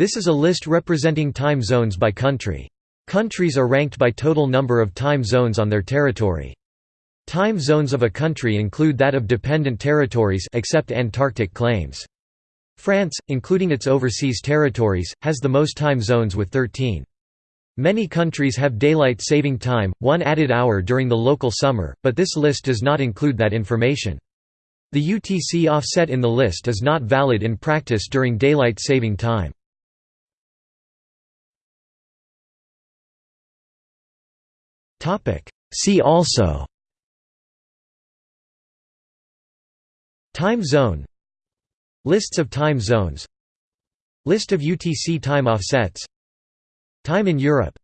This is a list representing time zones by country. Countries are ranked by total number of time zones on their territory. Time zones of a country include that of dependent territories except Antarctic claims. France, including its overseas territories, has the most time zones with 13. Many countries have daylight saving time, one added hour during the local summer, but this list does not include that information. The UTC offset in the list is not valid in practice during daylight saving time. See also. Time zone. Lists of time zones. List of UTC time offsets. Time in Europe